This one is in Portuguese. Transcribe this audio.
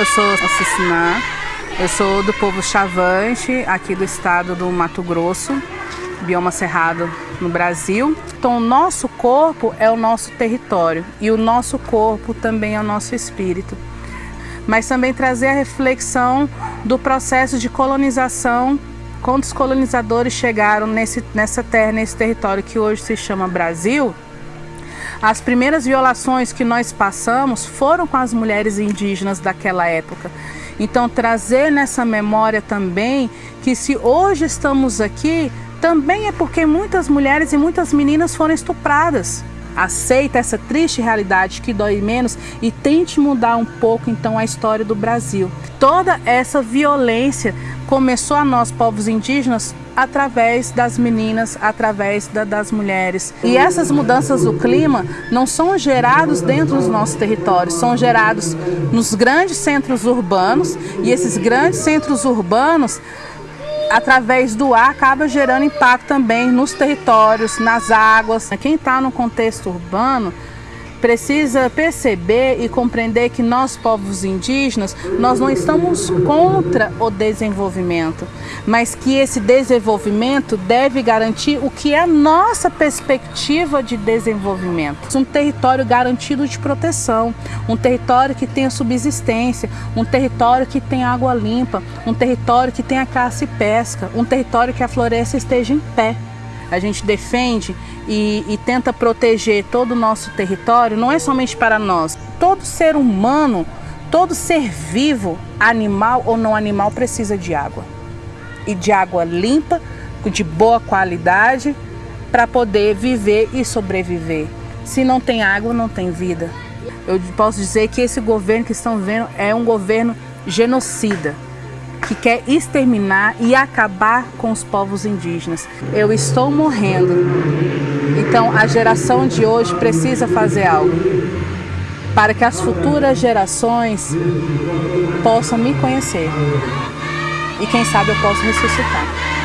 eu sou Ciciná, eu sou do povo Chavante, aqui do estado do Mato Grosso, bioma cerrado no Brasil. Então, o nosso corpo é o nosso território e o nosso corpo também é o nosso espírito. Mas também trazer a reflexão do processo de colonização quando os colonizadores chegaram nesse, nessa terra, nesse território que hoje se chama Brasil, as primeiras violações que nós passamos foram com as mulheres indígenas daquela época. Então, trazer nessa memória também que se hoje estamos aqui, também é porque muitas mulheres e muitas meninas foram estupradas. Aceita essa triste realidade que dói menos e tente mudar um pouco então a história do Brasil. Toda essa violência começou a nós, povos indígenas, através das meninas, através da, das mulheres. E essas mudanças do clima não são gerados dentro dos nossos territórios, são gerados nos grandes centros urbanos e esses grandes centros urbanos através do ar acaba gerando impacto também nos territórios, nas águas. Quem está no contexto urbano precisa perceber e compreender que nós, povos indígenas, nós não estamos contra o desenvolvimento, mas que esse desenvolvimento deve garantir o que é a nossa perspectiva de desenvolvimento. Um território garantido de proteção, um território que tenha subsistência, um território que tenha água limpa, um território que tenha caça e pesca, um território que a floresta esteja em pé a gente defende e, e, tenta proteger todo o nosso território, não é somente para nós. Todo ser humano, todo ser vivo, animal ou não animal, precisa de água. E de água limpa, de boa qualidade, para poder viver e sobreviver. Se não tem água, não tem vida. Eu posso dizer que esse governo que estão vendo é um governo genocida que quer exterminar e acabar com os povos indígenas. Eu estou morrendo. Então a geração de hoje precisa fazer algo para que as futuras gerações possam me conhecer. E quem sabe eu posso ressuscitar.